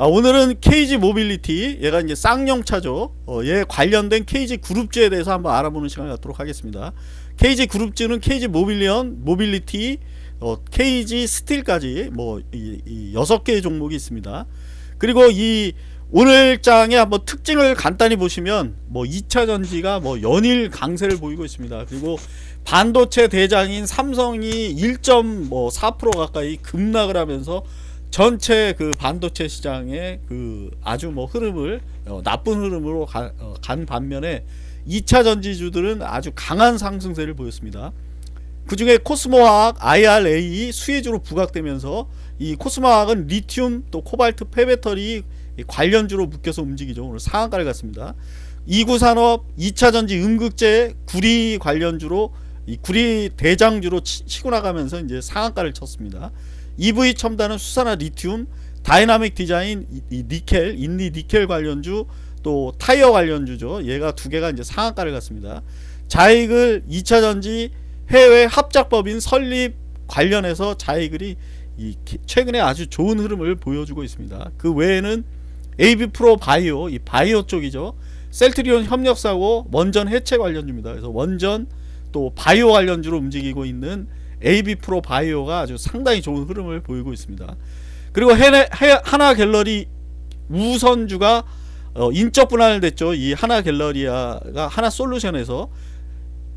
아, 오늘은 KG 모빌리티 얘가 이제 쌍용 차죠 어, 얘 관련된 KG 그룹주에 대해서 한번 알아보는 시간을 갖도록 하겠습니다. KG 그룹주는 KG 모빌리언 모빌리티 어, KG 스틸까지 뭐 이, 6개의 종목이 있습니다. 그리고 이 오늘 장의 한번 특징을 간단히 보시면 뭐 2차 전지가 뭐 연일 강세를 보이고 있습니다. 그리고 반도체 대장인 삼성이 1.4% 가까이 급락을 하면서 전체 그 반도체 시장의 그 아주 뭐 흐름을 어, 나쁜 흐름으로 가, 어, 간 반면에 2차 전지주들은 아주 강한 상승세를 보였습니다. 그 중에 코스모화학 IRA 수혜주로 부각되면서 이 코스모화학은 리튬 또 코발트 폐배터리 관련주로 묶여서 움직이죠. 오늘 상한가를 갔습니다. 이구산업 2차 전지 음극재 구리 관련주로 이 구리 대장주로 치, 고 나가면서 이제 상한가를 쳤습니다. EV 첨단은 수산화 리튬, 다이나믹 디자인, 이, 니켈, 인리 니켈 관련주, 또 타이어 관련주죠. 얘가 두 개가 이제 상한가를 갔습니다. 자이글 2차전지 해외 합작법인 설립 관련해서 자이글이 이 최근에 아주 좋은 흐름을 보여주고 있습니다. 그 외에는 AB 프로 바이오, 이 바이오 쪽이죠. 셀트리온 협력사고 원전 해체 관련주입니다. 그래서 원전 또 바이오 관련주로 움직이고 있는 AB 프로 바이오가 아주 상당히 좋은 흐름을 보이고 있습니다. 그리고 하나 갤러리 우선주가 어, 인적 분할됐죠. 이 하나 갤러리아가 하나 솔루션에서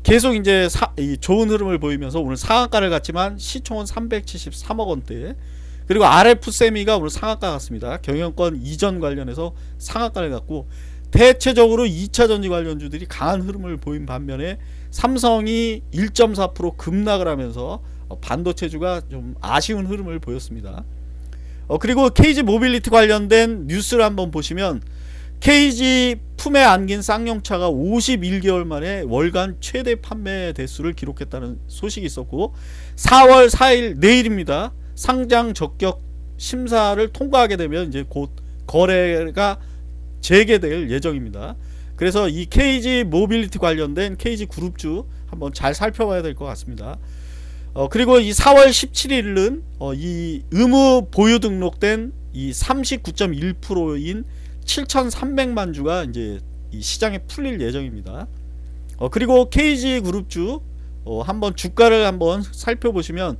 계속 이제 사, 좋은 흐름을 보이면서 오늘 상한가를 갔지만 시총은 373억 원대. 그리고 RF 세미가 오늘 상한가 갔습니다. 경영권 이전 관련해서 상한가를 갔고 대체적으로 2차 전지 관련주들이 강한 흐름을 보인 반면에 삼성이 1.4% 급락을 하면서 어, 반도체주가 좀 아쉬운 흐름을 보였습니다. 어, 그리고 KG 모빌리티 관련된 뉴스를 한번 보시면 KG 품에 안긴 쌍용차가 51개월 만에 월간 최대 판매 대수를 기록했다는 소식이 있었고 4월 4일 내일입니다. 상장 적격 심사를 통과하게 되면 이제 곧 거래가 재개될 예정입니다. 그래서 이 KG 모빌리티 관련된 KG 그룹주 한번 잘 살펴봐야 될 것 같습니다. 어, 그리고 이 4월 17일은 어, 이 의무 보유 등록된 이 39.1%인 7,300만 주가 이제 이 시장에 풀릴 예정입니다. 어, 그리고 KG 그룹주 어, 한번 주가를 한번 살펴보시면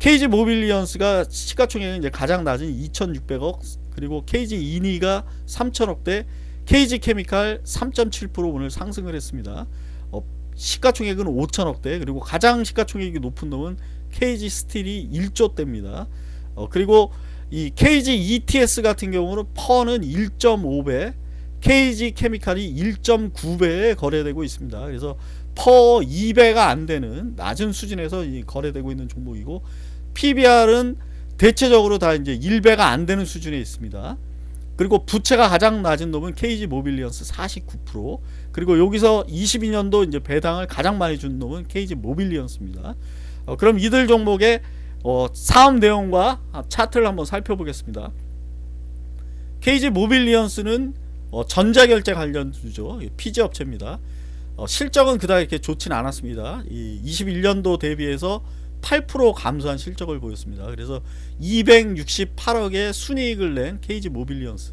KG 모빌리언스가 시가총액은 이제 가장 낮은 2,600억 그리고 KG 이니가 3천억대 KG 케미칼 3.7% 오늘 상승을 했습니다. 어, 시가총액은 5천억대 그리고 가장 시가총액이 높은 놈은 KG 스틸이 1조대입니다. 어, 그리고 이 KG ETS 같은 경우는 퍼는 1.5배 KG 케미칼이 1.9배에 거래되고 있습니다. 그래서 PER 2배가 안되는 낮은 수준에서 거래되고 있는 종목이고 PBR은 대체적으로 다 이제 1배가 안되는 수준에 있습니다. 그리고 부채가 가장 낮은 놈은 KG 모빌리언스 49% 그리고 여기서 22년도 이제 배당을 가장 많이 준 놈은 KG 모빌리언스입니다. 어, 그럼 이들 종목의 어, 사업 내용과 차트를 한번 살펴보겠습니다. KG 모빌리언스는 어, 전자결제 관련주죠. PG 업체입니다. 어, 실적은 그다지 이렇게 좋지는 않았습니다. 이 21년도 대비해서 8% 감소한 실적을 보였습니다. 그래서 268억의 순이익을 낸 KG 모빌리언스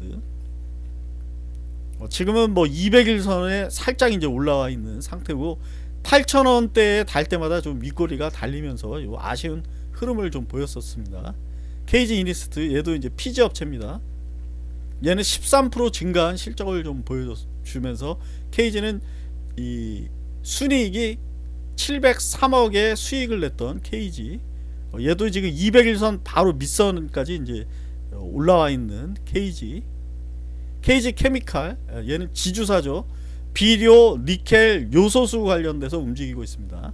어, 지금은 뭐 200일선에 살짝 이제 올라와 있는 상태고 8천원대에 닿을 때마다 좀 윗꼬리가 달리면서 요 아쉬운 흐름을 좀 보였었습니다. KG 이니스트 얘도 이제 피지 업체입니다. 얘는 13% 증가한 실적을 좀 보여주면서 KG는 이 순이익이 703억의 수익을 냈던 KG 어, 얘도 지금 200일선 바로 밑선까지 이제 어, 올라와 있는 KG KG 케미칼 어, 얘는 지주사죠. 비료, 니켈, 요소수 관련돼서 움직이고 있습니다.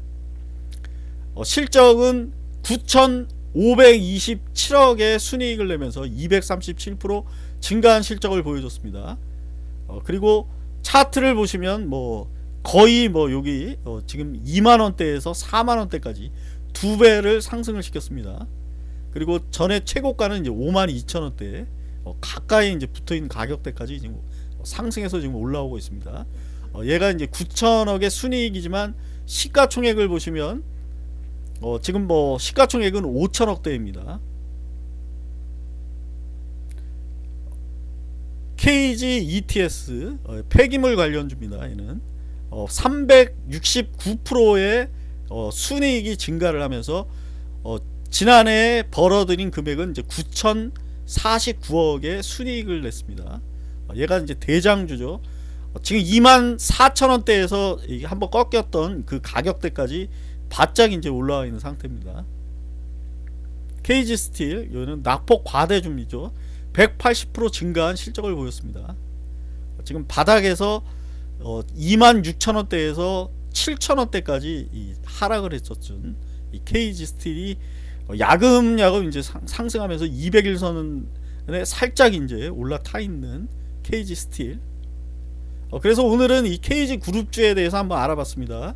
실적은 9,527억의 순이익을 내면서 237% 증가한 실적을 보여줬습니다. 그리고 차트를 보시면 뭐 거의 뭐 여기 어 지금 2만원대에서 4만원대까지 두 배를 상승을 시켰습니다. 그리고 전에 최고가는 이제 5만 2천원대 어 가까이 이제 붙어있는 가격대까지 지금 상승해서 지금 올라오고 있습니다. 어 얘가 이제 9천억의 순이익이지만 시가총액을 보시면 어 지금 뭐 시가총액은 5천억대입니다. KG ETS 어, 폐기물 관련주입니다. 얘는 어, 369%의 어, 순이익이 증가를 하면서 어, 지난해 벌어들인 금액은 이제 9,049억의 순이익을 냈습니다. 어, 얘가 이제 대장주죠. 어, 지금 2만 4천 원대에서 이게 한번 꺾였던 그 가격대까지 바짝 이제 올라와 있는 상태입니다. KG 스틸 이거는 낙폭 과대주이죠. 180% 증가한 실적을 보였습니다. 지금 바닥에서 어, 2만 6천 원대에서 7천 원대까지 이 하락을 했었죠. 이 KG 스틸이 어, 야금야금 이제 상, 상승하면서 200일선에 살짝 이제 올라타 있는 KG 스틸. 어, 그래서 오늘은 이 KG 그룹주에 대해서 한번 알아봤습니다.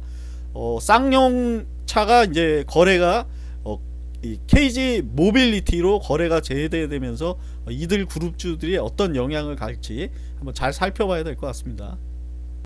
어, 쌍용 차가 이제 거래가 어, 이 KG 모빌리티로 거래가 재개되면서 어, 이들 그룹주들이 어떤 영향을 갈지 한번 잘 살펴봐야 될 것 같습니다.